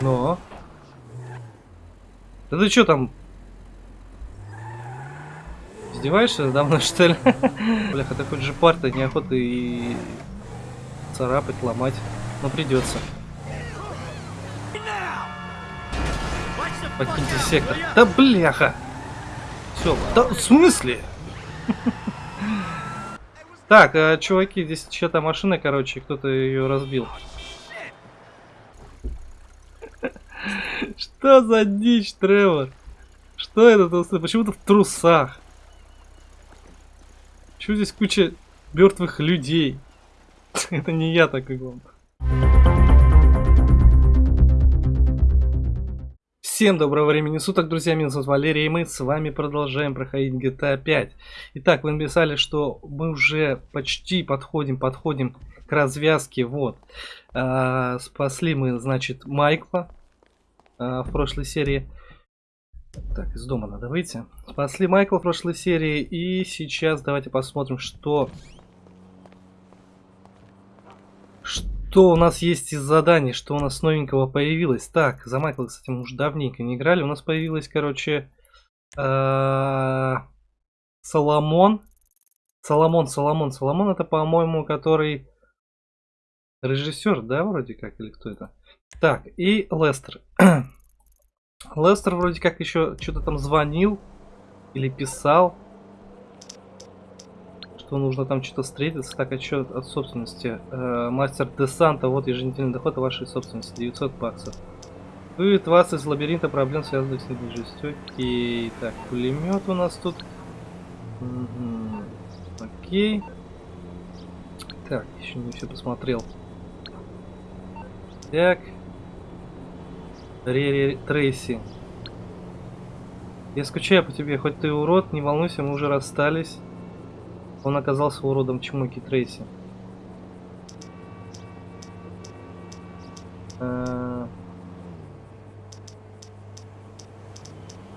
Но. Да ты что там? Издеваешься мной, что ли? Бляха, такой же парта неохота и царапать, ломать. Но придется. Покиньте сектор. Да бляха! Все, да в смысле? Так, а, чуваки, здесь чья-то машина, короче, кто-то ее разбил. Что за дичь, Тревор? Что это? Почему ты в трусах? Почему здесь куча мертвых людей? это не я так и главное. Всем доброго времени суток, друзья, меня зовут Валерий, и мы с вами продолжаем проходить GTA 5. Итак, вы написали, что мы уже почти подходим, подходим к развязке, вот. А, спасли мы, значит, Майкла а, в прошлой серии. Так, из дома надо выйти. Спасли Майкла в прошлой серии, и сейчас давайте посмотрим, что Что у нас есть из заданий, что у нас новенького появилось? Так, за Майкла, кстати, мы уже давненько не играли. У нас появилась, короче, э, Соломон. Соломон, Соломон, Соломон это, по-моему, который режиссер, да, вроде как, или кто это? Так, и Лестер. Лестер вроде как еще что-то там звонил или писал что нужно там что-то встретиться. Так, отчет от собственности. Э, мастер десанта, вот еженедельный доход вашей собственности, 900 баксов. Вы 20 из лабиринта проблем, связанных с недвижимостью. Окей, так, пулемет у нас тут. Угу. Окей. Так, еще не все посмотрел. Так. Ре Трейси. Я скучаю по тебе, хоть ты урод, не волнуйся, мы уже расстались. Он оказался уродом Чмоки Трейси. Э.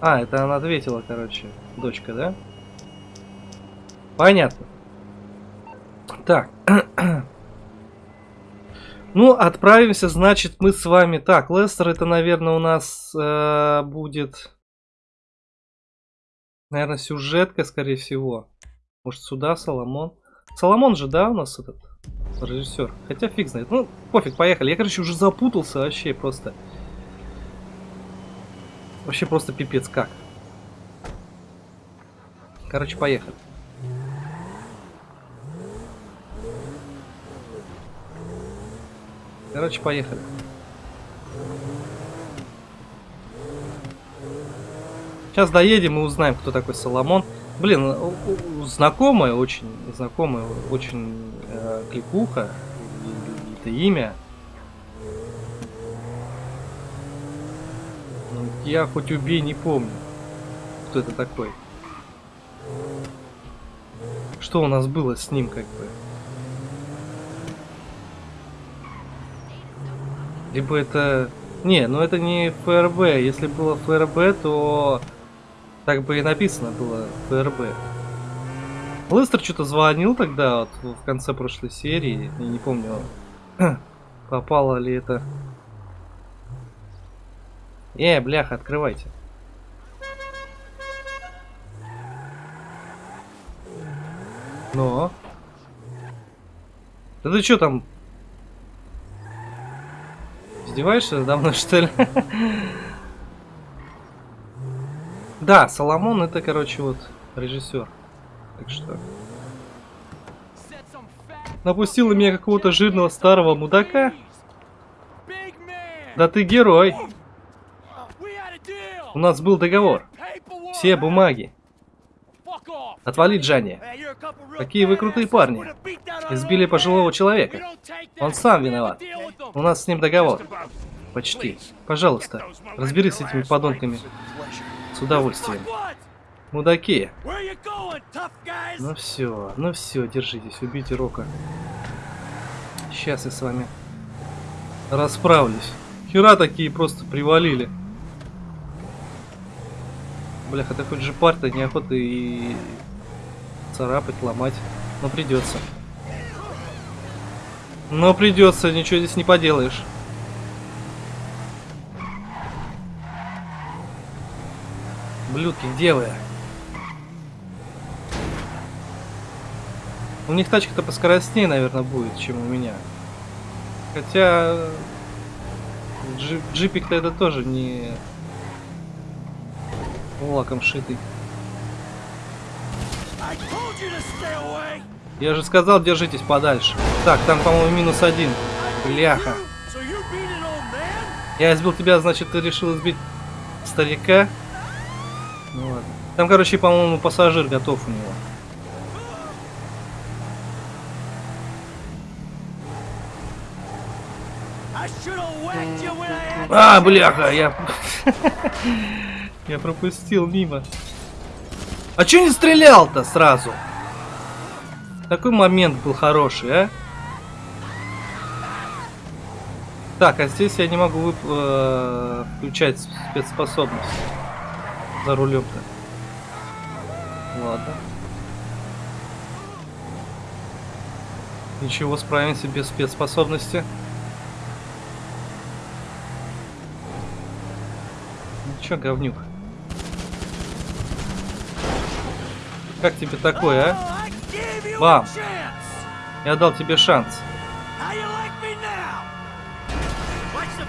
А, это она ответила, короче, дочка, да? Понятно. Так. Ну, отправимся, значит, мы с вами... Так, Лестер, это, наверное, у нас э, будет... Наверное, сюжетка, скорее всего. Может сюда Соломон? Соломон же, да, у нас этот режиссер? Хотя фиг знает. Ну, пофиг, поехали. Я, короче, уже запутался вообще просто. Вообще просто пипец как. Короче, поехали. Короче, поехали. Сейчас доедем и узнаем, кто такой Соломон. Блин, знакомая, очень знакомая, очень э, кликуха, это имя. Ну, я хоть убей, не помню, кто это такой. Что у нас было с ним, как бы. Либо это... Не, ну это не ФРБ. Если было ФРБ, то так бы и написано было ФРБ. Лестер что-то звонил тогда, вот, в конце прошлой серии. Я не помню, попало ли это. Э, бляха, открывайте. Но. Да ты что там? Издеваешься надо мной, что ли? Да, Соломон это, короче, вот режиссер. Так что... Напустил на меня какого-то жирного старого мудака? Да ты герой. У нас был договор. Все бумаги. Отвали, Джанни. Какие вы крутые парни. Избили пожилого человека. Он сам виноват. У нас с ним договор. Почти. Пожалуйста, разберись с этими подонками. С удовольствием. Мудаки. Ну все, ну все, держитесь, убейте Рока. Сейчас я с вами расправлюсь. Хера такие просто привалили. Бляха, такой же парта неохота и царапать, ломать. Но придется. Но придется, ничего здесь не поделаешь. Блюдки, где вы? У них тачка-то поскоростнее, наверное, будет, чем у меня. Хотя... Джип, джипик-то это тоже не... Лаком шитый. Я же сказал, держитесь подальше. Так, там, по-моему, минус один. Бляха. Я избил тебя, значит, ты решил избить старика? Ну. Там, короче, по-моему, пассажир готов у него. А, бляха, я... я пропустил мимо. А чё не стрелял-то сразу? Такой момент был хороший, а? Так, а здесь я не могу вып э включать спецспособность за рулем-то. Ладно. Ничего, справимся без спецспособности. Ну чё, говнюк? Как тебе такое, а? Бам! Я дал тебе шанс.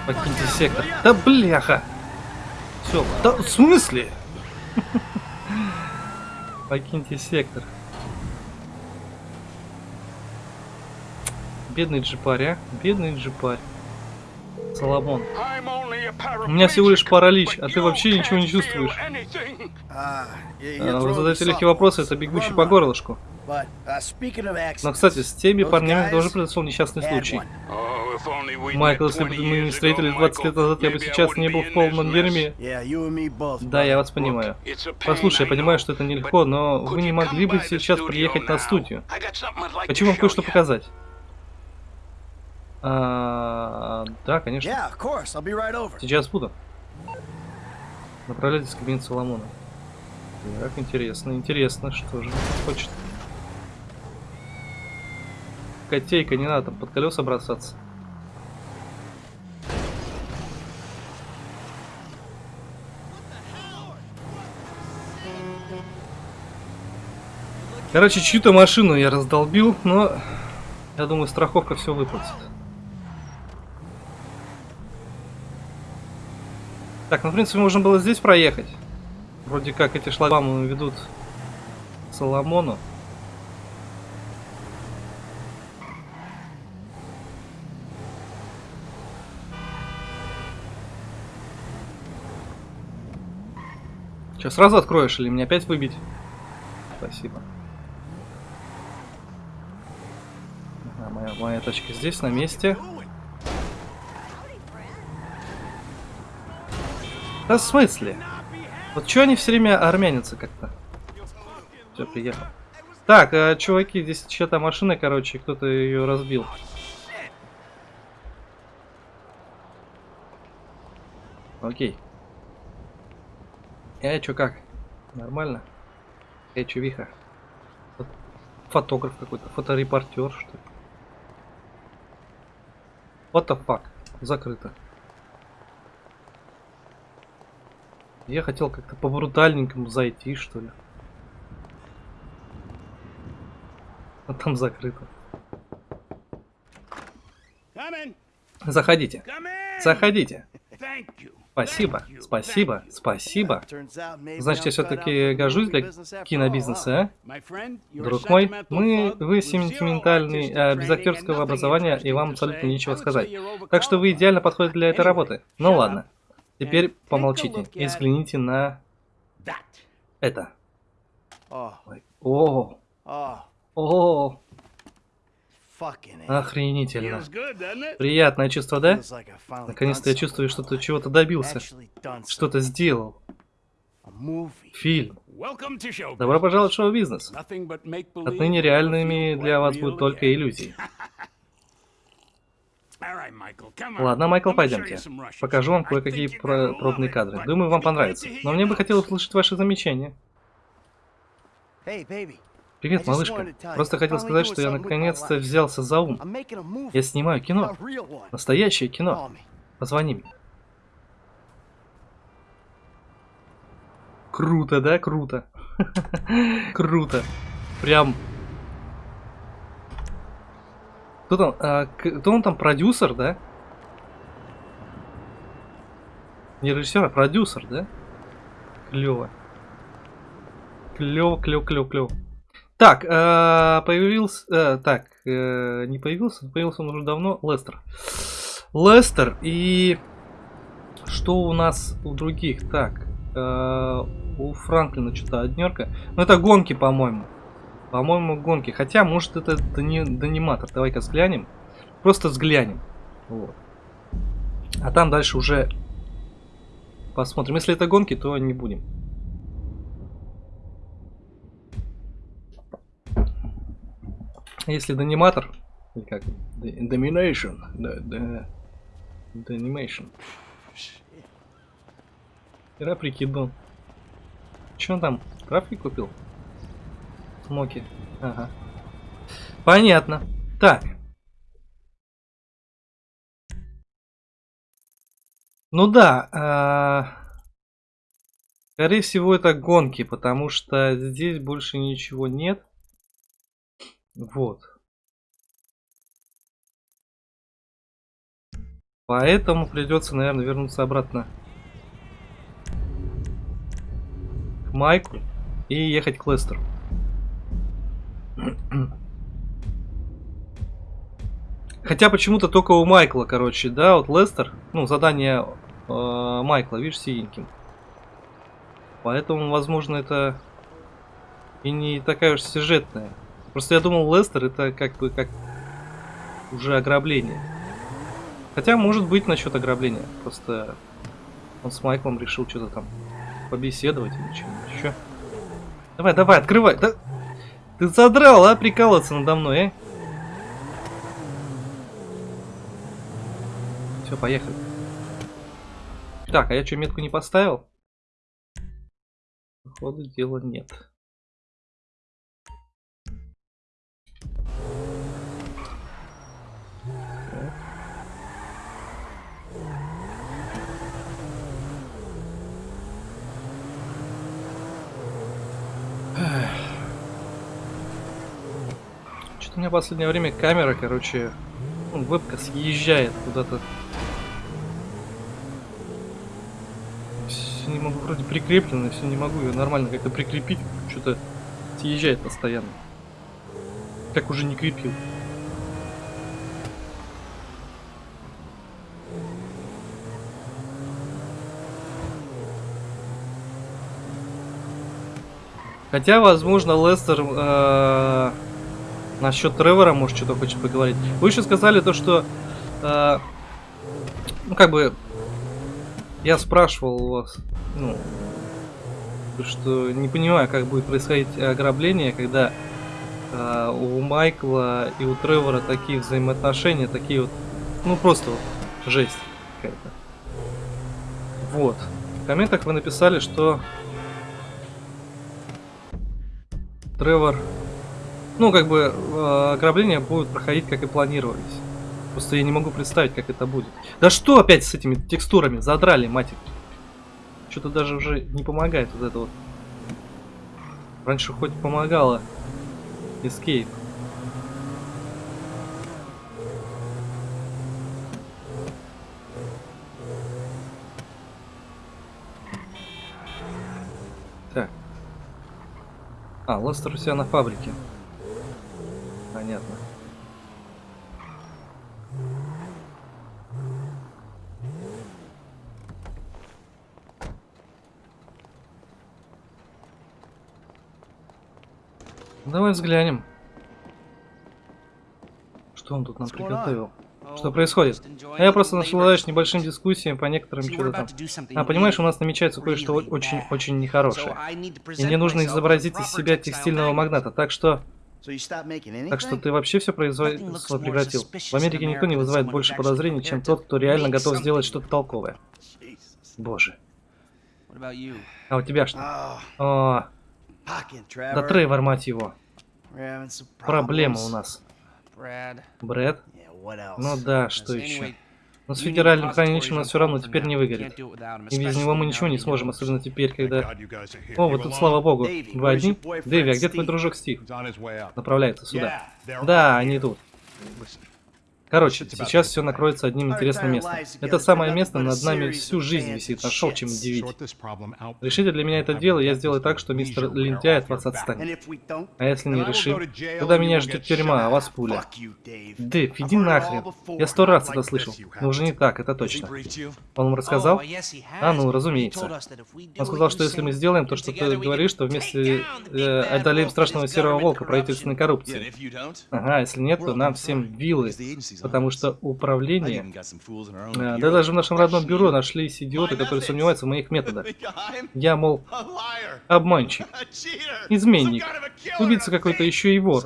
Покиньте сектор. Да бляха! Все, да в смысле? Покиньте сектор. Бедный джипарь, а? Бедный джипарь. Соломон. У меня всего лишь паралич, а ты вообще ничего не чувствуешь. А, вы задаете легкие вопросы, это бегущий по горлышку. Но, кстати, с теми парнями тоже произошел несчастный случай. Майкл, если бы мы не встретились 20 лет назад, я бы сейчас не был в полном дерьме. Да, я вас понимаю. Послушай, я понимаю, что это нелегко, но вы не могли бы сейчас приехать на студию. Хочу вам кое-что показать. А, да, конечно. Сейчас буду. Направляйтесь в кабинет Соломона. Так, интересно, интересно, что же хочет. Котейка, не надо там под колеса бросаться. Короче, чью-то машину я раздолбил, но я думаю, страховка все выплатит. Так, ну, в принципе, можно было здесь проехать. Вроде как эти шлагбаумы ведут к Соломону. Что, сразу откроешь или мне опять выбить? Спасибо. Ага, моя, моя тачка здесь, на месте. Да в смысле? Вот что они все время армянятся как-то? Все, приехал. Так, а, чуваки, здесь чья-то машина, короче, кто-то ее разбил. Окей. Я чё как? Нормально? Я чё виха? Фотограф какой-то, фоторепортер, что ли? What the fuck? Закрыто. Я хотел как-то по брутальненькому зайти, что ли. А там закрыто. Заходите. Заходите. Спасибо, спасибо, спасибо. Значит, я все-таки гожусь для кинобизнеса, а? Друг мой, мы, вы сентиментальный, а, без актерского образования, и вам абсолютно нечего сказать. Так что вы идеально подходите для этой работы. Ну ладно. Теперь помолчите. и взгляните на это. О, о, охренительно. Приятное чувство, да? Наконец-то я чувствую, что ты чего-то добился, что-то сделал. Фильм. Добро пожаловать в шоу-бизнес. Отныне реальными для вас будут только иллюзии. Ладно, Майкл, пойдемте. Покажу вам кое-какие про пробные кадры. Думаю, вам понравится. Но мне бы хотелось услышать ваши замечания. Привет, малышка. Просто хотел сказать, что я наконец-то взялся за ум. Я снимаю кино. Настоящее кино. Позвони мне. Круто, да? Круто. Круто. Прям... Кто там? А, кто он там? Продюсер, да? Не режиссер, а продюсер, да? Клево. Клево, клево, клево, клево. Так, э, появился... Э, так, э, не появился, появился он уже давно. Лестер. Лестер и... Что у нас у других? Так, у Франклина что-то однерка. Ну, это гонки, по-моему. По-моему, гонки. Хотя, может, это дониматор. Давай-ка взглянем. Просто взглянем. Вот. А там дальше уже посмотрим. Если это гонки, то не будем. Если дониматор, или как? Domination. Domination. Ира прикидон. Че он там? Травки купил? Смоки. Ага. Понятно. Так. Ну да. Э скорее всего это гонки, потому что здесь больше ничего нет. Вот. Поэтому придется, наверное, вернуться обратно к Майку и ехать к Лестеру. Хотя почему-то только у Майкла, короче, да, вот Лестер, ну, задание э, Майкла, видишь, синеньким. Поэтому, возможно, это и не такая уж сюжетная. Просто я думал, Лестер это как бы как уже ограбление. Хотя, может быть, насчет ограбления. Просто он с Майклом решил что-то там побеседовать или что-нибудь еще. Давай, давай, открывай. Да... Ты задрал, а, прикалываться надо мной, а? Все, поехали. Так, а я что, метку не поставил? Походу, дела нет. Что-то у меня в последнее время камера, короче, ну, вебка съезжает куда-то. Не могу, вроде прикреплено, все не могу ее нормально как-то прикрепить. Что-то съезжает постоянно. Как уже не крепил. Хотя, возможно, Лестер э, насчет Тревора, может, что-то хочет поговорить. Вы еще сказали то, что... Э, ну, как бы... Я спрашивал у вас, ну, что не понимаю, как будет происходить ограбление, когда э, у Майкла и у Тревора такие взаимоотношения, такие вот, ну просто вот жесть какая-то. Вот. В комментах вы написали, что Тревор... Ну, как бы, э, ограбления будут проходить, как и планировались. Просто я не могу представить, как это будет. Да что опять с этими текстурами? Задрали, мать Что-то даже уже не помогает вот это вот. Раньше хоть помогало. Escape. А, Лестер у себя на фабрике. Понятно. Давай взглянем. Что он тут нам приготовил? Что происходит? А я просто наслаждаюсь небольшим дискуссиям по некоторым что-то там. А понимаешь, у нас намечается кое-что очень-очень нехорошее. И мне нужно изобразить из себя текстильного магната, так что... Так что ты вообще все производство прекратил. В Америке никто не вызывает больше подозрений, чем тот, кто реально готов сделать что-то толковое. Боже. А у тебя что? О, да Тревор, мать его. Проблема у нас. Брэд? Ну да, что еще? Но с федеральным хранилищем нас все равно теперь не выгорит. И без него мы ничего не сможем, особенно теперь, когда... О, вот тут, слава богу. Вы одни? Дэви, а где твой дружок Стив? Направляется сюда. Да, они тут. Короче, сейчас все накроется одним интересным местом. Это самое место над нами всю жизнь висит. Нашел чем удивить. Решите для меня это дело, я сделаю так, что мистер Лентяй от вас отстанет. А если не решим, тогда меня ждет тюрьма, а вас пуля. Дэв, иди нахрен. Я сто раз это слышал. Но уже не так, это точно. Он вам рассказал? А, ну, разумеется. Он сказал, что если мы сделаем то, что ты говоришь, то вместе э, одолеем страшного серого волка правительственной коррупции. Ага, если нет, то нам всем вилы Потому что управление... Да, да даже в нашем родном бюро нашлись идиоты, которые сомневаются в моих методах. Я, мол, обманщик, изменник, убийца какой-то еще и вор.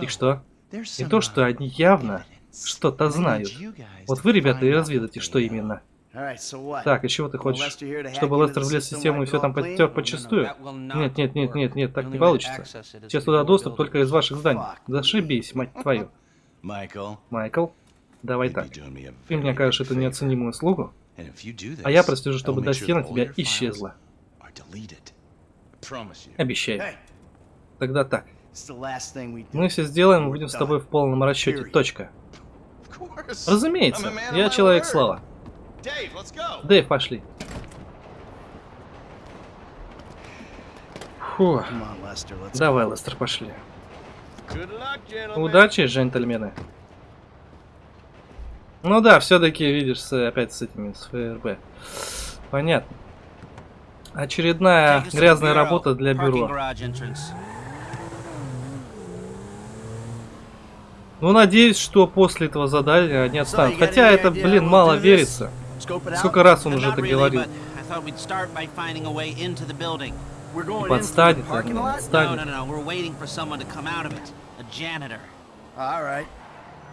И что? И то, что они явно что-то знают. Вот вы, ребята, и разведайте, что именно. Так, и чего ты хочешь? Чтобы Лестер влез в систему и все там подтер почистую? Нет, нет, нет, нет, нет, так не получится. Сейчас туда доступ только из ваших зданий. Зашибись, мать твою. Майкл, давай так. Ты мне окажешь эту неоценимую услугу, а я прослежу, чтобы досье на тебя исчезло. Обещаю. Тогда так. Мы все сделаем, будем с тобой в полном расчете. Точка. Разумеется, я человек слава. Дэйв, пошли. Фу. Давай, Лестер, пошли. Удачи, джентльмены. Ну да, все-таки видишь с, опять с этими с ФРБ. Понятно. Очередная грязная работа для бюро. Ну, надеюсь, что после этого задания они отстанут. Хотя это, блин, мало верится. Сколько раз он уже это. И подстанет, подстанет.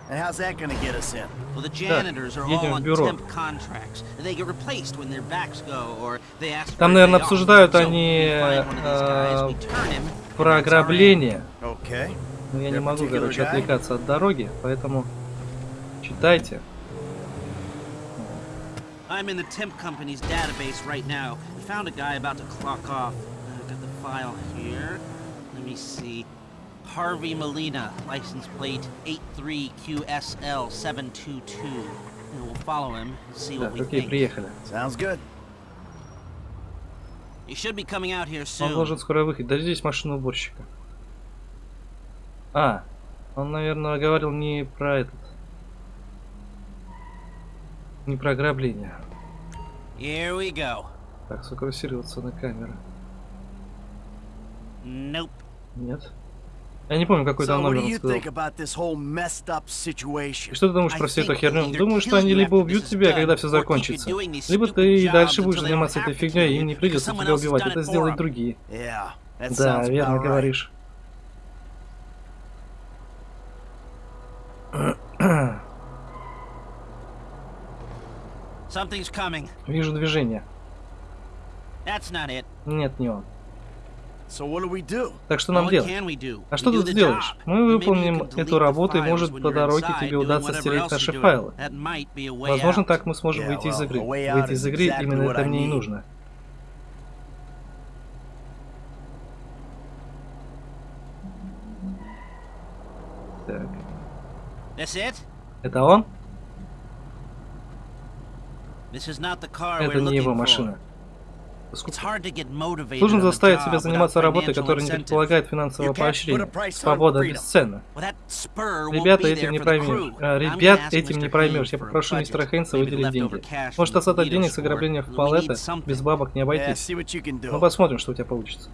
And how's that gonna get us in? Well, the janitors are all on temp contracts. They get replaced when their backs go, or they ask Там, наверное, обсуждают они э, про ограбление. Но я не могу, короче, отвлекаться от дороги, поэтому читайте. I'm in the temp company's database right now. I found a guy about to clock off. File here. Let me see. Harvey Molina, license plate 83QSL722. And we'll follow him and see what we think. приехали. Sounds good. He should be coming out here soon. Он должен скоро выходить. Да здесь машина уборщика. А, он, наверное, говорил не про этот. Не про ограбление. Here we go. Так, сфокусироваться на камеру. Nope. Нет. Я не помню, какой там номер он сказал. Что ты думаешь про всю эту херню? Думаю, что они либо убьют тебя, когда все закончится, либо ты и дальше будешь заниматься этой фигней, и им не придется тебя убивать. Это сделают другие. Да, верно говоришь. Вижу движение. Нет, не он. Так что нам делать? А что тут сделаешь? Мы выполним эту работу, и может по дороге тебе удастся стереть наши файлы. Возможно, так мы сможем выйти из игры. Выйти из игры именно это мне и нужно. Так. Это он? Это не его машина. Сложно заставить себя заниматься работой, которая не предполагает финансового поощрения. Свобода бесценна. Ребята, этим не поймешь. А, ребят, этим не проймешь. Я попрошу мистера Хейнса выделить деньги. Может, остаток денег с ограбления в палета без бабок не обойтись. Ну, посмотрим, что у тебя получится.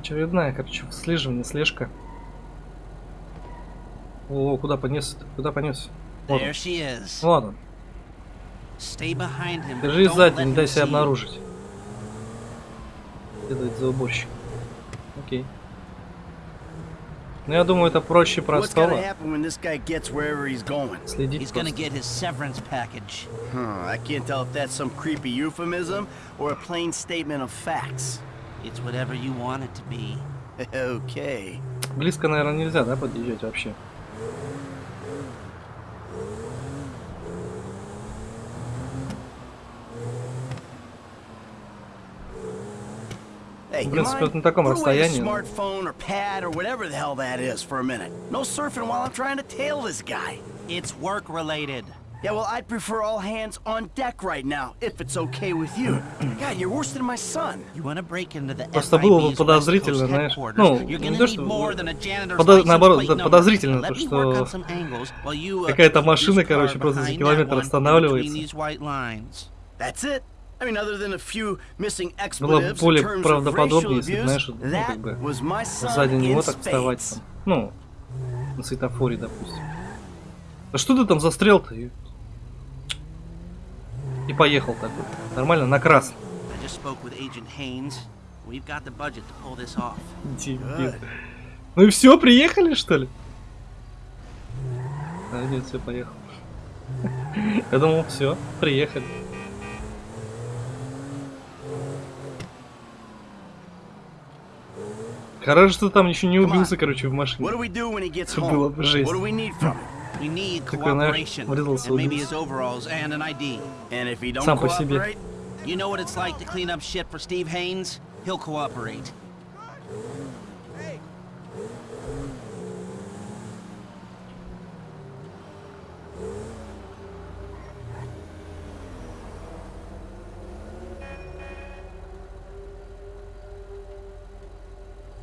Очередная, короче, слеживание, слежка. О, куда понес? Куда понес? Вот он. Вот он. Держи сзади, не дай себя обнаружить. Следует за уборщиком. Окей. Ну, я думаю, это проще простого. Следить просто. Huh, I can't tell if that's some creepy euphemism or a plain statement of facts. It's whatever you want it to be. Okay. Близко, наверное, нельзя, да, подъезжать вообще? В принципе, вот на таком Put away the расстоянии. smartphone or pad or whatever the hell that is for a minute. No surfing while I'm trying to tail this guy. It's work related. Yeah, well, I'd prefer all hands on deck right now, if it's okay with you. God, you're worse than my son. You want to break into the Просто было бы FIB's West подозрительно, Coast знаешь. headquarters, Ну, you're не gonna то, need что- more than a janitor's подо- license наоборот, plate да, number. подозрительно Let то, me что work on some angles while you, uh, какая-то машина, короче, просто за километр останавливается. between these white lines. That's it? I mean, other than a few missing Было бы expletives in более terms of правдоподобнее, racial abuse, знаешь, ну, that как бы was my son сзади in него так вставать spades. там. Ну, на светофоре, допустим. Да что ты там застрял-то? И... и поехал такой. Нормально, на красный. Ну и все, приехали, что ли? А, нет, все, поехал. Я думал, все, приехали. Хорошо, что там еще не убился, короче, в машине. Это было бы жесть. Такой, знаешь, врезался, убился. Сам по себе. You know what it's like to clean up shit for Steve Haynes? He'll cooperate.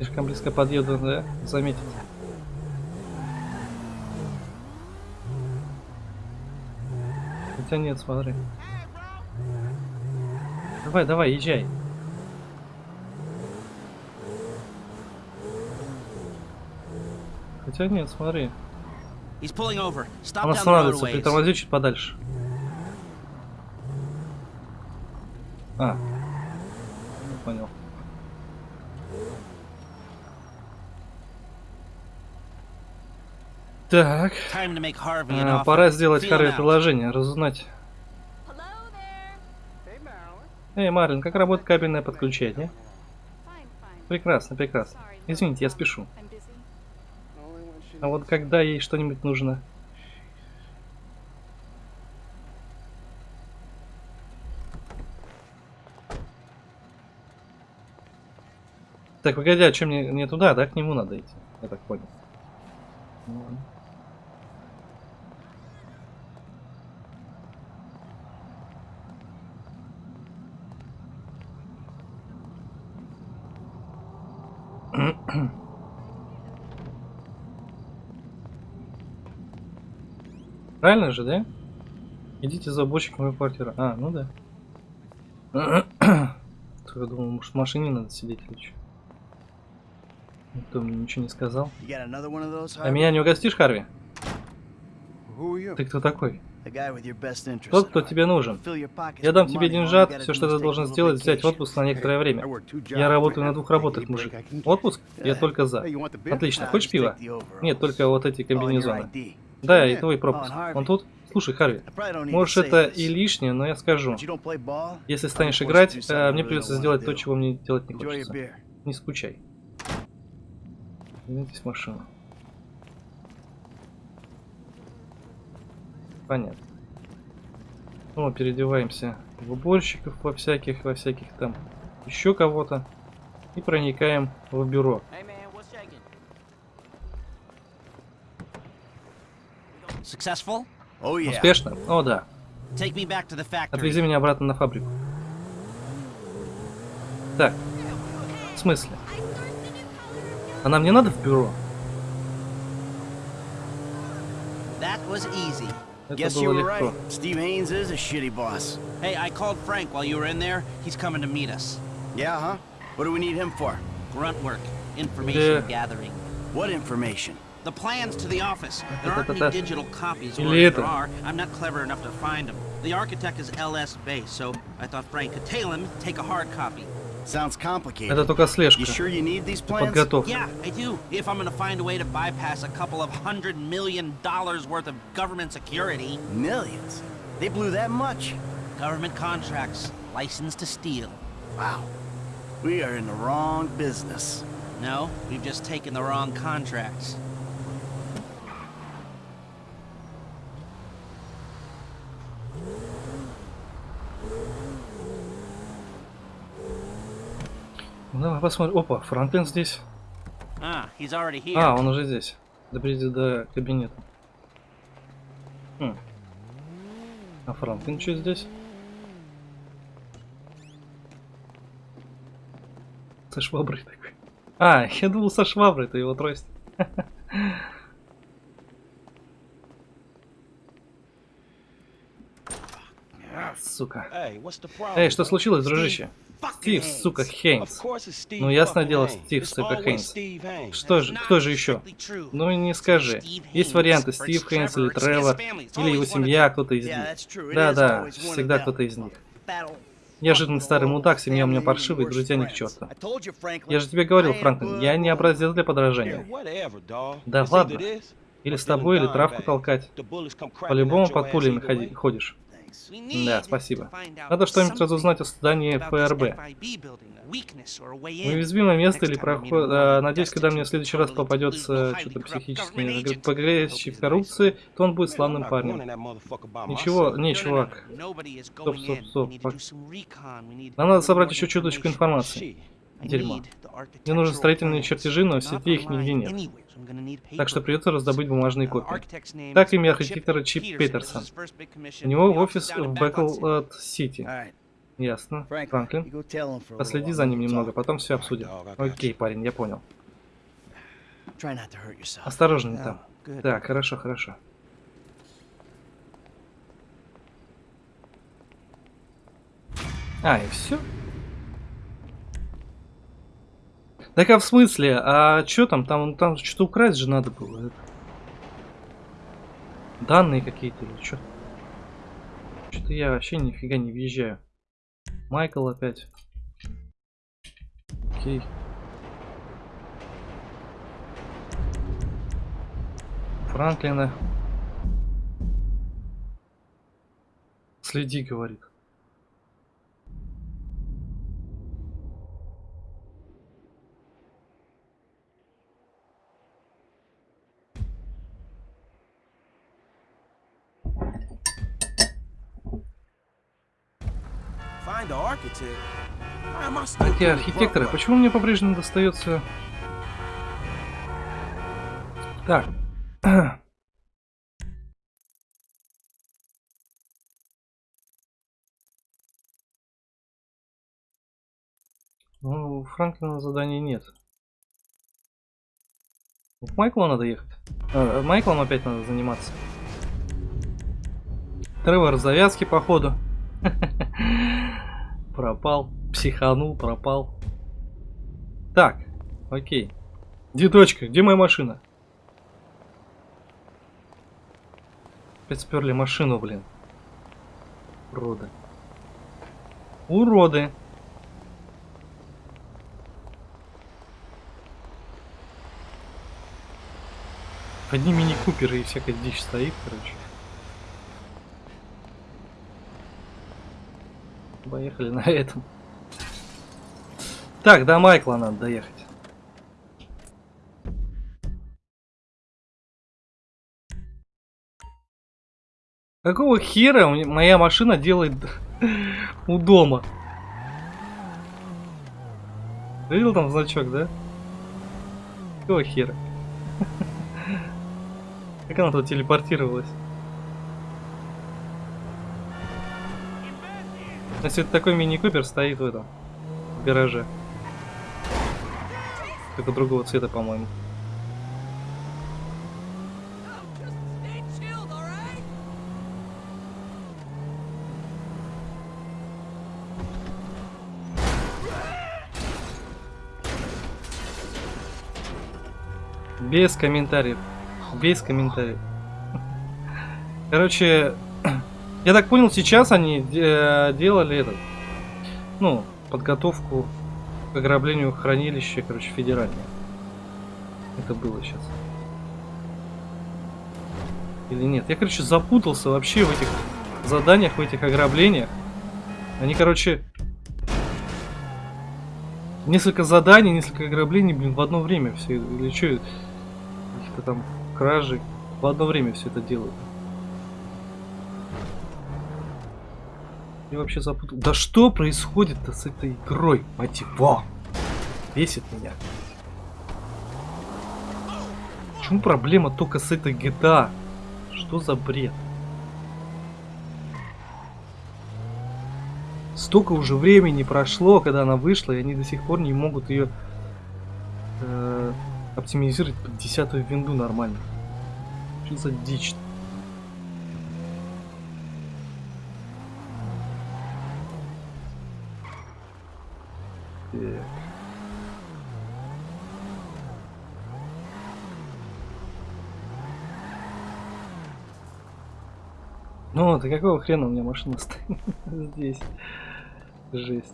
Слишком близко подъеду, да? Заметить. Хотя нет, смотри. Давай, давай, езжай. Хотя нет, смотри. Он останавливается, притормози чуть подальше. А. Я понял. Так. А, offer. пора сделать out. приложение, разузнать. Эй, Марлин, как работает кабельное подключение? Прекрасно, прекрасно. Извините, я спешу. А вот когда ей что-нибудь нужно? Так, погоди, а что мне не туда, да? К нему надо идти. Я так понял. Правильно же, да? Идите за уборщиком в мою квартиру. А, ну да. Я думал, может в машине надо сидеть или что. Никто мне ничего не сказал. А меня не угостишь, Харви? Ты кто такой? Тот, кто тебе нужен. Я дам тебе деньжат, все, что ты должен сделать, взять отпуск на некоторое время. Я работаю на двух работах, мужик. Отпуск? Я только за. Отлично. Хочешь пива? Нет, только вот эти Oh, комбинезоны. Да, и Yeah. твой Oh, пропуск. and Он тут? Слушай, Харви, say это и лишнее, но я скажу. Если станешь играть, э, мне придется сделать то, чего мне делать не хочется. Не скучай. Садитесь в машину. Понятно. Ну, переодеваемся в уборщиков во всяких, во всяких там еще кого-то. И проникаем в бюро. Oh yeah. Успешно? О, да. Отвези меня обратно на фабрику. Так. В смысле? А нам не надо в бюро? That was easy. Это Guess you было were легко. right. Steve Haynes is a shitty boss. Hey, I called Frank while you were in there. He's coming to meet us. Yeah, huh? What do we need him for? Grunt work. Information Yeah. gathering. What information? The plans to the office. There aren't any Ta-ta-ta-ta. digital copies, or Или if there это. are, I'm not clever enough to find them. The architect is LS Base, so I thought Frank could tail him, take a hard copy. Sounds complicated. Это только слежка. You sure you need these plans? Подготовка. Yeah, I do. If I'm gonna find a way to bypass a couple of hundred million dollars worth of government security, Millions. They blew that much. government contracts, license to steal. Wow. We are in the wrong business. No, we've just taken the wrong contracts. Давай посмотрим. Опа, Франклин здесь. Ah. А, он уже здесь. Доберите до кабинета. Хм. А Франклин что здесь? Со шваброй такой. А, я думал со шваброй, это его трость. Сука. Эй, что случилось, дружище? Стив, сука, Хейнс. Ну, ясное дело, Стив, сука, Хейнс. Что же, кто же еще? Ну, не скажи. Есть варианты, Стив Хейнс или Тревор, или его семья, кто-то из них. Да-да, всегда кто-то из них. Я жирный старый мудак, семья у меня паршивая, друзья ни к черту. Я же тебе говорил, Франклин, я не образец для подражания. Да ладно. Или с тобой, или травку толкать. По-любому под пулями ходи, ходишь. Да, спасибо. Надо что-нибудь разузнать о здании ФРБ. Уязвимое место или проход... А, надеюсь, когда мне в следующий раз попадется что-то психически погрязший в коррупции, то он будет славным парнем. Ничего, не, чувак. Стоп, стоп, стоп. Нам надо собрать еще чуточку информации. Дерьмо. Мне нужны строительные чертежи, но в сети их нигде нет. Так что придется раздобыть бумажные копии. Так имя архитектора Чип Петерсон. У него в офис в Бэклд-Сити. Ясно. Франклин. Последи за ним немного, потом все обсудим. Окей, парень, я понял. Осторожнее там. Так, хорошо, хорошо. А, и все? Так а в смысле? А что там? Там, там что-то украсть же надо было. Данные какие-то или что? Что-то я вообще нифига не въезжаю. Майкл опять. Окей. Франклина. Следи, говорит. Эти архитекторы, почему мне по-прежнему достается... Так. Ну, у Франклина заданий нет. К Майклу надо ехать. А, Майклом опять надо заниматься. Тревор завязки, походу. Пропал. Психанул, пропал. Так, окей. Где дочка? Где моя машина? Опять сперли машину, блин. Уроды. Уроды. Одни мини-куперы и всякая дичь стоит, короче. Поехали на этом. Так, до Майкла надо доехать. Какого хера моя машина делает у дома? Видел там значок, да? Какого хера? Как она тут телепортировалась? Если это такой мини-купер стоит в этом в гараже. Только другого цвета, по-моему. Без комментариев. Без комментариев. Короче, я так понял, сейчас они э, делали этот, ну, подготовку к ограблению хранилища, короче, федерального. Это было сейчас. Или нет? Я, короче, запутался вообще в этих заданиях, в этих ограблениях. Они, короче, несколько заданий, несколько ограблений, блин, в одно время все. Или что, каких-то там кражи. В одно время все это делают. Я вообще запутал. Да что происходит-то с этой игрой, мать его? Бесит меня. Почему проблема только с этой GTA? Что за бред? Столько уже времени прошло, когда она вышла, и они до сих пор не могут ее э, оптимизировать под десятую винду нормально. Что за дичь? Так. Ну, ты какого хрена у меня машина стоит здесь? Жесть.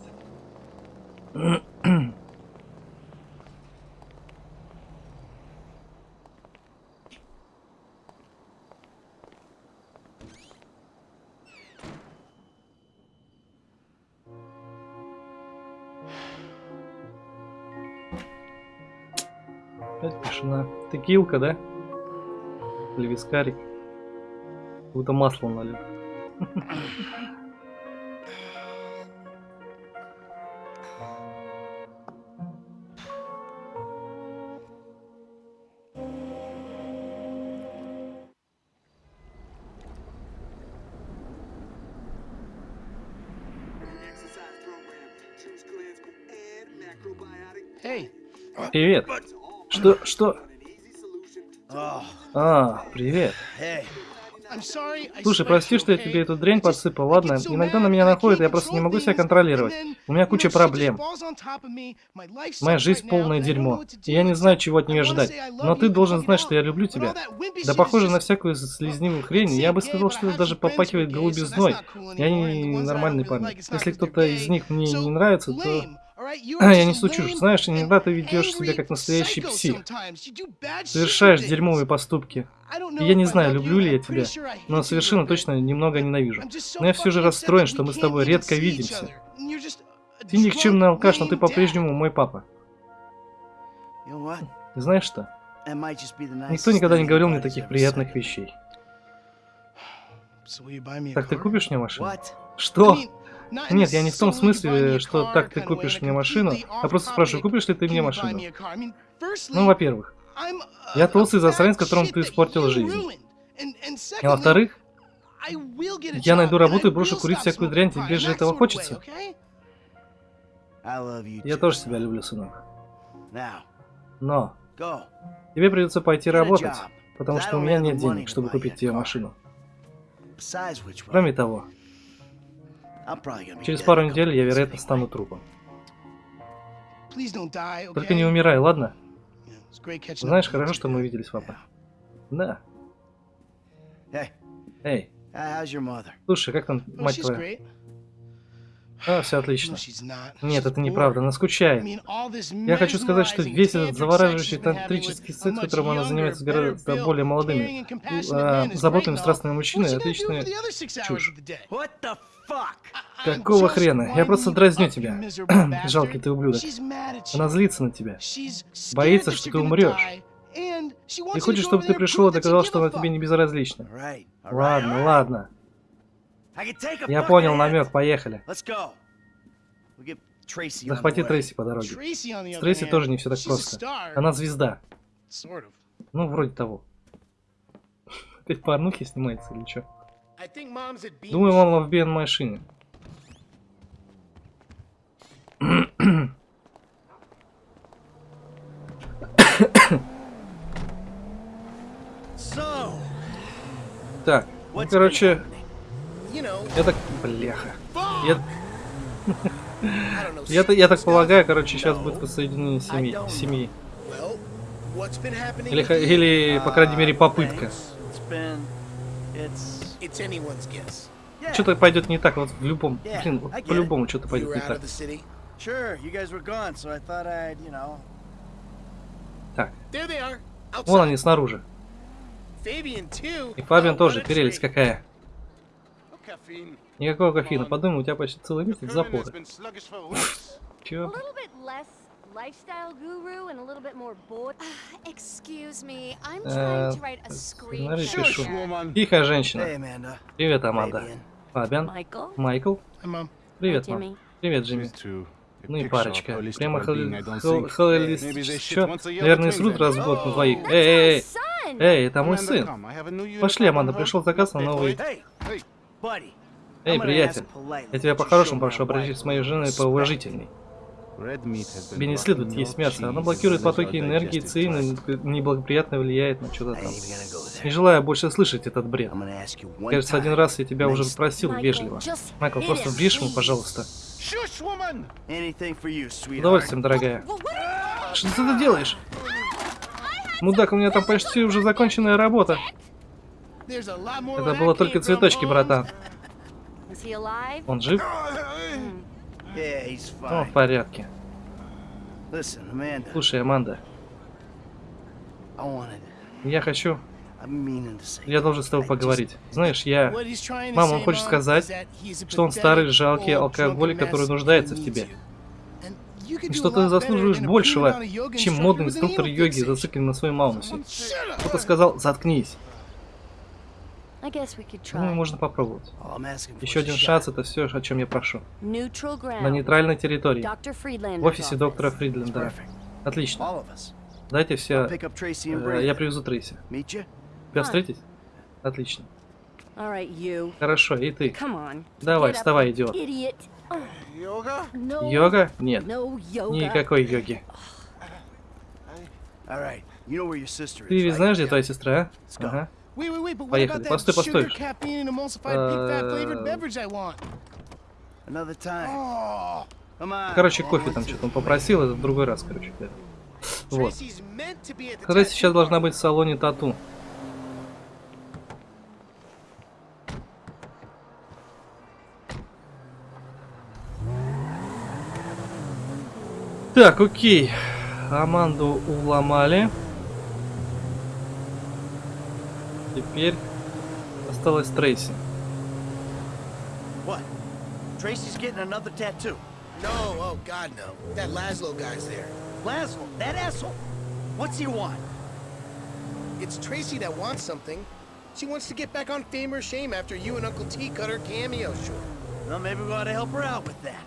Опять тишина. Текилка, да? Или? Будто масло налил. Привет. Что? Что? А, привет. Слушай, прости, что я тебе эту дрянь подсыпал, ладно? Иногда на меня находят, я просто не могу себя контролировать. У меня куча проблем. Моя жизнь полное дерьмо. И я не знаю, чего от нее ждать. Но ты должен знать, что я люблю тебя. Да похоже на всякую слизнивую хрень. Я бы сказал, что это даже попахивает голубизной. Я не нормальный парень. Если кто-то из них мне не нравится, то... Я несу чушь. Знаешь, иногда ты ведешь себя как настоящий псих. Совершаешь дерьмовые поступки. И я не знаю, люблю ли я тебя, но совершенно точно немного ненавижу. Но я все же расстроен, что мы с тобой редко видимся. Ты никчемный алкаш, но ты по-прежнему мой папа. Знаешь что? Никто никогда не говорил мне таких приятных вещей. Так ты купишь мне машину? Что? Нет, я не в том смысле, что так ты купишь мне машину, а просто спрашиваю, купишь ли ты мне машину? Ну, во-первых, я толстый засранец, которому ты испортил жизнь. И во-вторых, я найду работу и брошу курить всякую дрянь, тебе же этого хочется? Я тоже тебя люблю, сынок. Но тебе придется пойти работать, потому что у меня нет денег, чтобы купить тебе машину. Кроме того, через пару недель я, вероятно, стану трупом. Только не умирай, ладно? Знаешь, хорошо, что мы виделись, папа. Да. Эй, слушай, как там мать твоя? А, все отлично. Нет, это не неправда, она скучает. Я хочу сказать, что весь этот завораживающий тантрический секс, которым она занимается с гораздо более молодыми, а, а, заботливыми, страстными мужчинами, отличная чушь. Какого хрена? Я просто дразню тебя. Жалкий ты ублюдок. Она злится на тебя. боится, что ты умрешь. И хочет, чтобы ты пришел и доказал, что она тебе не безразлична. Ладно, ладно. Я понял намек, поехали. Захвати. Трейси по дороге. С С Трейси тоже не все так просто. Она звезда. Ну, вроде того. Опять порнухи снимается или что? Думаю, мама в бен машине. So, Так, ну, короче, я так... Бляха. Я... Я, я так полагаю, короче, сейчас будет воссоединение семьи. семьи. Или, или, по крайней мере, попытка. Что-то пойдет не так, вот в любом... Блин, get по-любому что-то пойдет не так. Так, вон они снаружи. И Фабиан тоже, прелесть какая. Никакого кофеина. Подумай, у тебя почти целый месяц запора. A Чё? Lifestyle guru and a little bit more bored. Excuse me, I'm Э, trying to write a сценарий screenshot. Тихо, женщина. Привет, Аманда. Фабиан. Майкл. Привет, мам. Привет, Джимми. Ну и парочка. Прямо холистично. Наверное, срут раз в год на двоих. Эй, эй, эй. Эй, это мой сын. Пошли, Аманда, пришел заказ на новый... Эй, приятель. Я тебя по-хорошему прошу обратиться с моей женой поуважительней. Тебе не следует есть мясо. Оно блокирует потоки энергии ЦИ и неблагоприятно влияет на что-то там. Не желаю больше слышать этот бред. Кажется, один раз я тебя уже Nice. просил Michael, вежливо. Майкл, просто врежь ему, пожалуйста. Удовольствием, дорогая. Что ты тут делаешь? Мудак, у меня там почти уже законченная работа. Это было только цветочки, братан. Он жив? Он в порядке. Слушай, Аманда, я хочу... Я должен с тобой поговорить. Знаешь, я... Мама, он хочет сказать, что он старый, жалкий алкоголик, который нуждается в тебе. И что ты заслуживаешь большего, чем модный инструктор йоги, зациклен на своем маунусе. Кто-то сказал, заткнись. I guess we could Ну, try. можно попробовать. Еще один шанс, это все, о чем я прошу. На нейтральной территории. В офисе доктора Фридлендера. Отлично. Дайте все... э, Я привезу Трейси. Тебя встретить? Отлично. Хорошо, и ты. Давай, вставай, идиот. Йога? Нет. Никакой йоги. Ты ведь знаешь, где твоя сестра? go. Ага. Поехали. Постой, постой. Э. Oh. Короче, кофе там что-то он попросил, это в другой раз, короче. да. Вот. Tattoo сейчас должна быть в салоне тату. Так, окей. Аманду уломали. Теперь осталось Трейси. What? Tracy's getting another tattoo. No, oh God, no. That Laszlo guy's there. Laszlo, that asshole. What's he want? It's Tracy that wants something. She wants to get back on fame or shame after you and Uncle T cut her cameo short. Well, maybe we ought to help her out with that.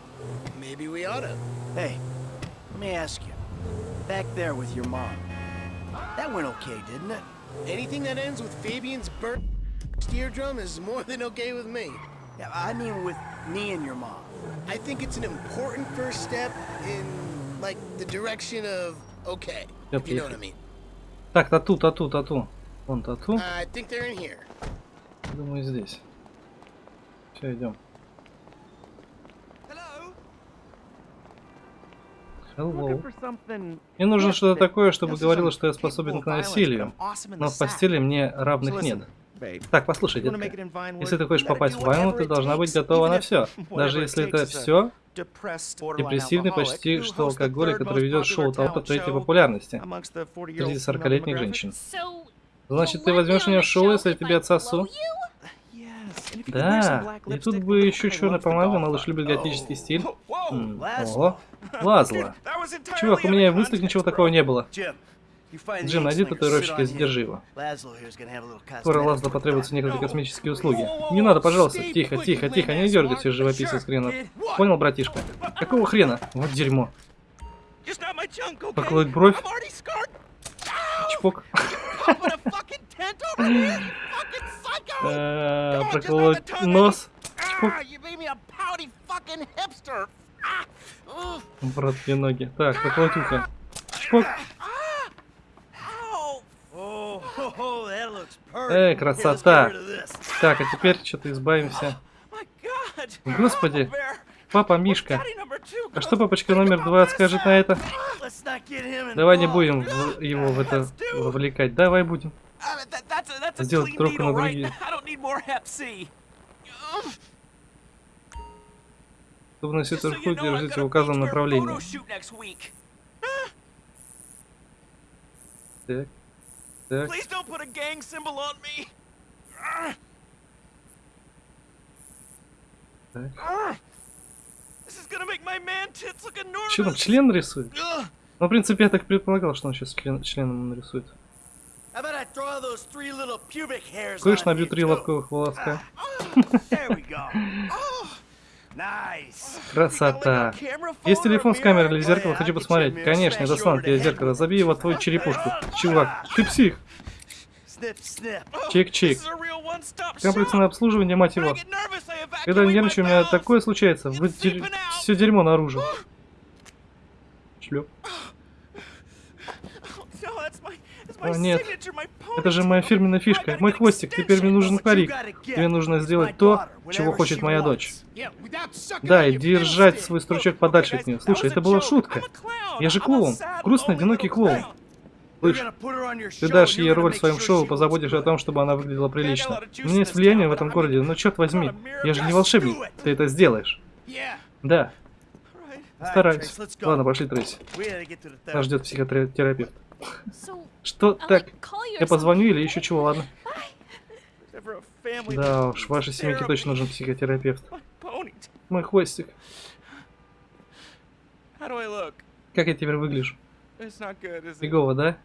Maybe we oughta. Hey, let me ask you. Back there with your mom. That went okay, didn't it? Anything that ends with Fabian's burnt eardrum is more than okay with me. Yeah, I mean with me and your mom. I think it's an important first step in, like, the direction of okay, if you know what I mean. Так, тату, тату, тату. Вон тату. I think they're in here. Думаю, здесь. Все, идем. Hello. Мне нужно что-то такое, чтобы говорило, что я способен к насилию. Но в постели мне равных нет. Так, послушай, детка. Если ты хочешь попасть в войну, ты должна быть готова на все. Даже если это все депрессивный почти что алкоголик, который ведет шоу толпы третьей популярности среди 40-летних женщин. Значит, ты возьмешь меня в шоу, если я тебе отсосу? Да, и тут бы еще черная помада, малыш любит готический стиль. М, Ого, Лазла. Чувак, у меня и в мыслях ничего такого не было. Джим, найди татуировщика и задержи его. Скоро Лазло потребуются некоторые космические услуги. Не надо, пожалуйста, тихо, тихо, тихо, не дергайся, живописец хренов. Понял, братишка? Какого хрена? Вот дерьмо. Поколоть бровь? Чпок. Э, Проколоть нос? Чпок. Брат, две ноги. Так, проколоть ухо. Чпок. Oh, oh, that looks perfect. Эй, красота. Так, а теперь что-то избавимся. Господи, папа Мишка. А что папочка номер два скажет на это? Давай не будем его в это вовлекать. Давай будем. Сделать трубку на другие. Чтобы носить хуй, держите в указанном направлении. Так. Так. Так. Че там, член рисует? Ну, в принципе, я так предполагал, что он сейчас член, членом нарисует. Слышь, you, три лобковых волоска. Nice. Красота. Есть телефон с камерой или зеркало, хочу посмотреть. Конечно, я достану тебе зеркало, забей его твою черепушку. Чувак, ты псих. Чик-чик. Комплексное обслуживание, мать его. Когда я нервничаю, у меня такое случается. Вы все дерьмо наружу. Шлеп. О, нет. Это же моя фирменная фишка. Мой хвостик. Теперь мне нужен парик. Тебе нужно сделать то, чего хочет моя дочь. Да, и держать свой стручок подальше от нее. Слушай, это была шутка. Я же клоун. Грустный, одинокий клоун. Слышь, ты дашь ей роль в своем шоу, позаботишься о том, чтобы она выглядела прилично. У меня есть влияние в этом городе, но черт возьми, я же не волшебник. Ты это сделаешь. Да. Стараюсь. Ладно, пошли, Трейси. Нас ждет психотерапевт. Что так? Я позвоню или еще чего, ладно? Да уж, вашей семейке точно нужен психотерапевт. Мой хвостик. Как я теперь выгляжу? Фигово, да?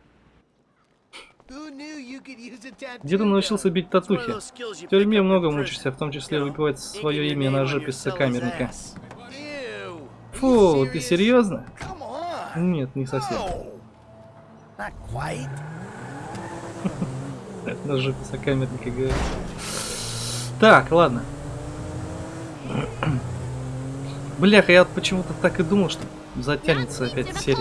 Где ты научился бить татухи? В тюрьме много мучишься, в том числе выбивать свое имя на жопе сокамерника. Фу, ты серьезно? Нет, не совсем. Not quite. На жопе сокамерника говорю. Так, ладно. Бляха, я почему-то так и думал, что затянется опять серия.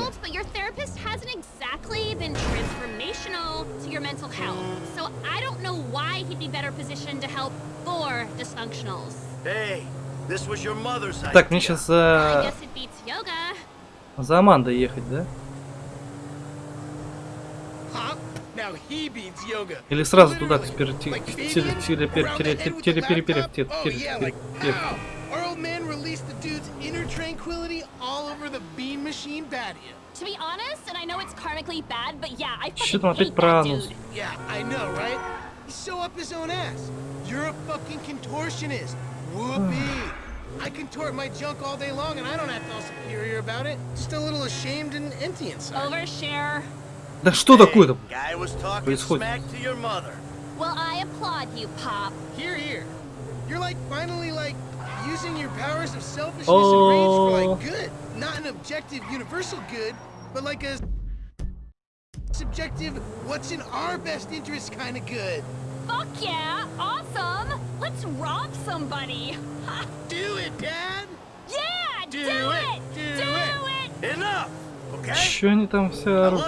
Так, мне сейчас за, за Амандой ехать, да? Или сразу туда, к Literally. терапевту. Like Fabian, around that end with the laptop? Oh, yeah, like, wow. Our old man released the dude's inner tranquility all over the bean machine patio. To be honest, and I know it's karmically bad, but yeah, I Чё fucking там опять hate про that анус? dude. Yeah, I know, right? He's so up his own ass. You're a fucking contortionist. Whoopee. I contort my junk all day long and I don't act all superior about it. Just a little ashamed and empty inside. Overshare. Да что такое-то? Guy was talking Происходит? smack to your mother. Well, I applaud you, Pop. Here, here. You're like finally like using your powers of selfishness and rage for Oh. like good. Not an objective universal good, but like a subjective what's in our best interest kind of good. Fuck yeah! Awesome! Let's rob somebody! Ha! Do it, Dad! Yeah! Do Do, it! it! Do Do it! Enough, Чё они там все орут?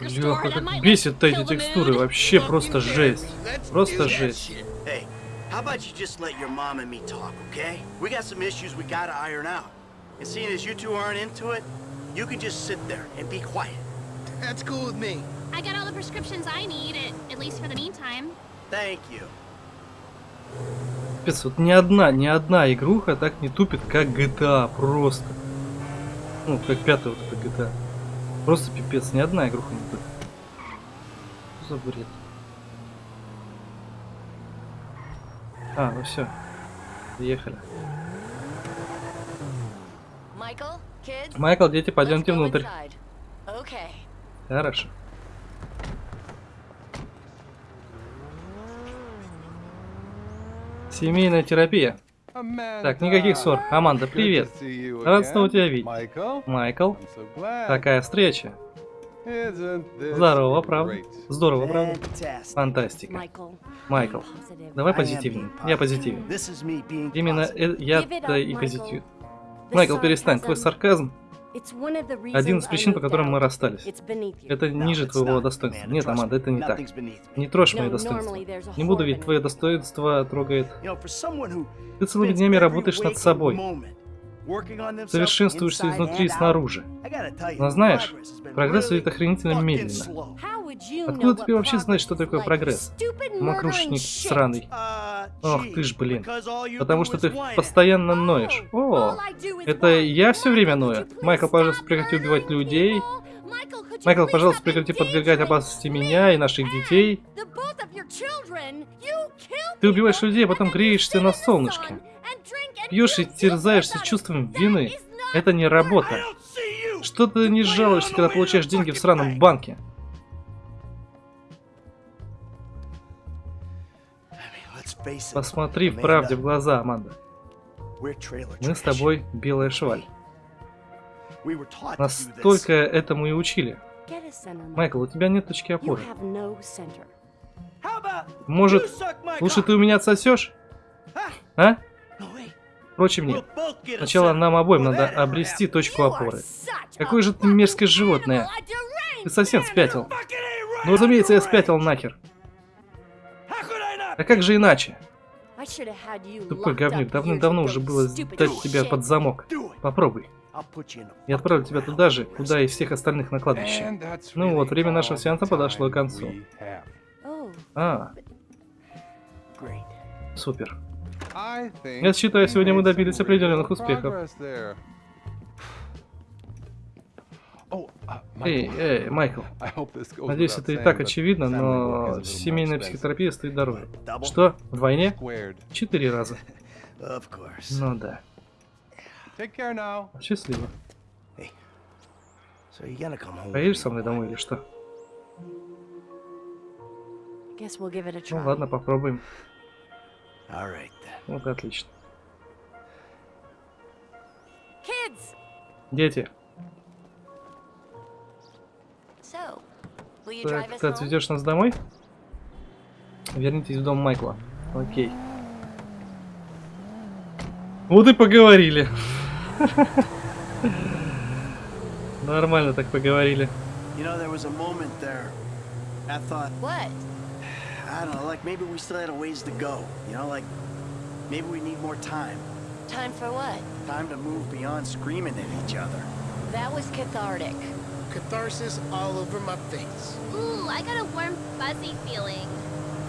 Лёха, как бесит-то эти текстуры, вообще просто жесть. Просто жесть. how about you just let your mom and me talk, okay? We got some issues we gotta iron out. And seeing as you two aren't into it, you can just sit there and be quiet. That's cool with me. I got all the prescriptions I need, at, at least for the meantime. Thank you. Капец, вот ни одна, ни одна игруха так не тупит, как GTA, просто. Ну, как пятая вот эта GTA. Просто пипец, ни одна игруха не тупит. Что за бред? А, ну все. Приехали. Майкл, дети, пойдемте внутрь. Хорошо. Семейная терапия. Так, никаких ссор. Аманда, привет. Рад снова тебя видеть. Майкл, такая встреча. Здорово, правда? Здорово, правда? Фантастика. Майкл, давай позитивнее. Я позитивен. Именно э- я Give it то up, и позитив. Майкл, перестань. Твой сарказм it's one of the один reasons из причин, по которым мы расстались. It's beneath you. Это ниже it's твоего достоинства. Нет, Аманда, это не так. Не трожь there's a Не буду, ведь beneath твое достоинство трогает. Ты целыми днями работаешь над собой. Совершенствуешься изнутри и снаружи. Но знаешь, прогресс идет охренительно медленно. Откуда тебе вообще знать, что такое прогресс? Мокрушник сраный. Uh, Ох ты ж, блин. Потому что ты постоянно Oh, ноешь. О, это я все время ною. Майкл, пожалуйста, прекрати убивать людей. Майкл, пожалуйста, прекрати подвергать опасности меня и наших детей. Ты убиваешь людей, а потом греешься на солнышке. Пьешь и терзаешься чувством вины. Это не работа. Что ты не жалуешься, когда получаешь деньги в сраном банке? Посмотри в правде в глаза, Аманда. Мы с тобой белая шваль. Нас только этому и учили. Майкл, у тебя нет точки опоры. Может, лучше ты у меня отсосешь? А? Впрочем, нет. Сначала нам обоим надо обрести точку опоры. Какое же ты мерзкое животное. Ты совсем спятил. Ну, разумеется, я спятил нахер. А как же иначе? Тупой говнюк, давным-давно уже было сдать тебя под замок. Попробуй. Я отправлю тебя туда же, куда и всех остальных на кладбище. Ну вот, время нашего сеанса подошло к концу. А, супер. Я считаю, сегодня мы добились определенных успехов. Эй, эй, Майкл. Надеюсь, это и так очевидно, но семейная психотерапия стоит дороже. Что? Вдвойне? Четыре раза. Ну да. Счастливо. Поедешь со мной домой или что? Ну ладно, попробуем. Вот отлично. Дети, так, ты home? отвезешь нас домой? Вернитесь в дом Майкла. Окей. Вот и поговорили. Нормально так поговорили. You know, there was a moment there. I thought, What? I don't know, like maybe we still had a ways to go. You know, like maybe we need more time. Time for what? Time to move beyond screaming at each other. That was cathartic. Catharsis all over my face. Ooh, I got a warm, fuzzy feeling.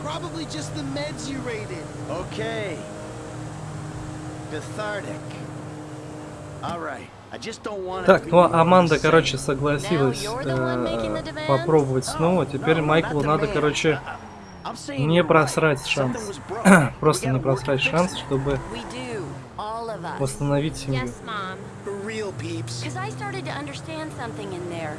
Probably just the meds you raided. Okay. Cathartic. All right. I just don't want Так, ну а Аманда, короче, согласилась э, попробовать снова. Теперь Майклу надо, короче, не просрать шанс. Просто не просрать шанс, чтобы восстановить семью. Yes, Mom. For real, peeps. Because I started to understand something in there.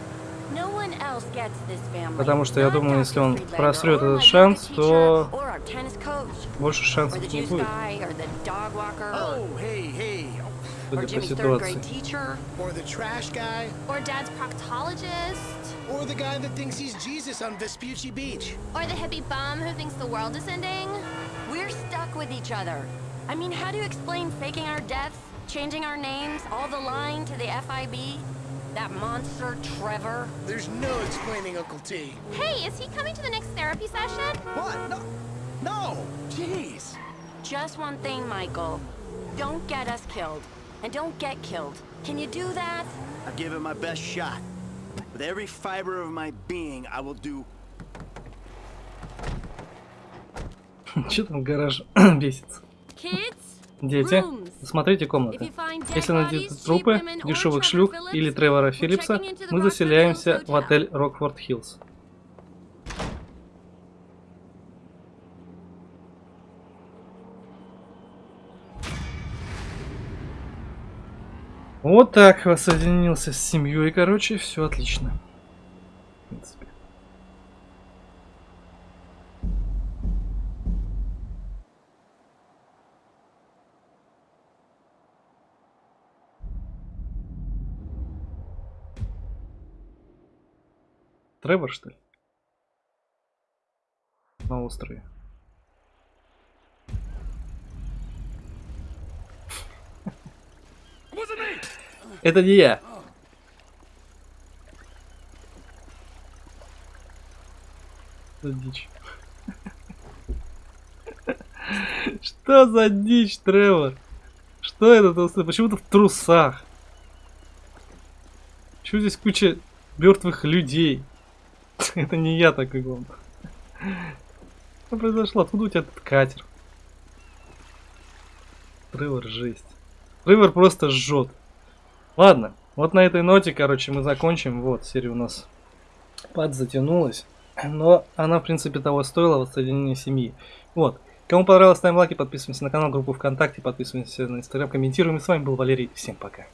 No one else gets this family. Потому что я Not думаю, Dr. если он Friedlander, просрет or этот my шанс, yoga то teacher, or our tennis coach, больше or шансов the не juice будет, guy, or the dog walker, Oh, hey, hey. or судя по Jimmy's third ситуации. grade teacher. Or the trash guy. Or Dad's proctologist. Or the guy that thinks he's Jesus on Vespucci Beach. Or the hippie bum who thinks the world is ending. We're stuck with each other. I mean, how do you explain faking our deaths, changing our names, all the lying to the FIB? That monster, Trevor? There's no explaining Uncle T. Hey, is he coming to the next therapy session? What? No. No. Jeez. Just one thing, Michael. Don't get us killed. And don't get killed. Can you do that? I'll give it my best shot. With every fiber of my being, I will do Че там гараж бесится? Kids? Дети, смотрите комнаты. Если найдете трупы, дешевых шлюх или Тревора Филлипса, мы заселяемся в отель Рокфорд Хиллз. Вот так воссоединился с семьей, короче, все отлично. В принципе. Тревор, что ли? На острове. Это не я. За дичь? Что за дичь, Тревор? Что это? тут? Почему ты в трусах? Почему здесь куча мертвых людей? Это не я такой главный. Что произошло? Откуда у тебя этот катер? Тревор жесть. Тревор просто жжет. Ладно, вот на этой ноте, короче, мы закончим. Вот, серия у нас подзатянулась. Но она, в принципе, того стоила, воссоединение семьи. Вот. Кому понравилось, ставим лайки, подписываемся на канал, группу ВКонтакте, подписываемся на Инстаграм, комментируем. И с вами был Валерий. Всем пока.